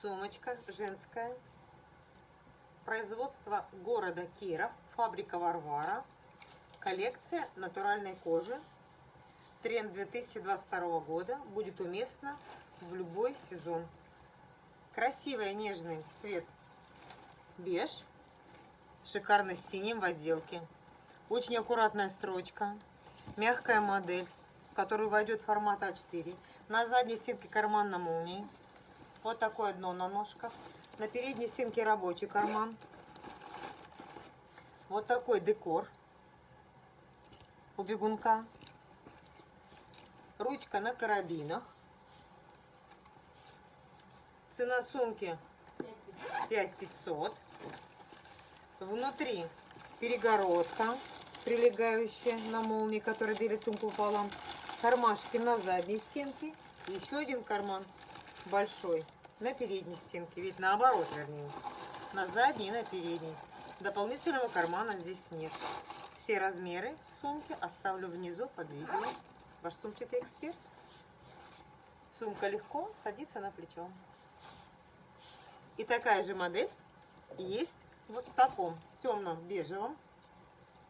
Сумочка женская. Производство города Киров. Фабрика Варвара. Коллекция натуральной кожи. Тренд 2022 года будет уместно в любой сезон. Красивый нежный цвет беж. Шикарно с синим в отделке. Очень аккуратная строчка. Мягкая модель, в которую войдет формат А4. На задней стенке карман на молнии. Вот такое дно на ножках. На передней стенке рабочий карман. Вот такой декор у бегунка. Ручка на карабинах. Цена сумки 5500. Внутри перегородка, прилегающая на молнии, которая делит сумку пополам. Кармашки на задней стенке. Еще один карман большой на передней стенке. Ведь наоборот, вернее. На задней и на передней. Дополнительного кармана здесь нет. Все размеры сумки оставлю внизу под видео. Ваш сумчатый эксперт. Сумка легко садится на плечо. И такая же модель есть вот в таком темном бежевом.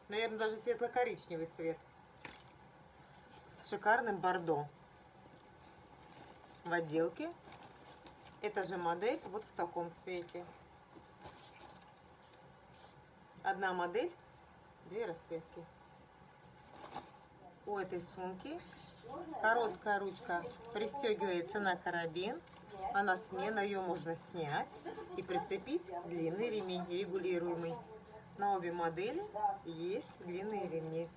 Наверное, даже светло-коричневый цвет. С, с шикарным бордо. В отделке эта же модель вот в таком цвете. Одна модель, две расцветки. У этой сумки короткая ручка пристегивается на карабин, а на смена ее можно снять и прицепить длинный ремень регулируемый. На обе модели есть длинные ремни.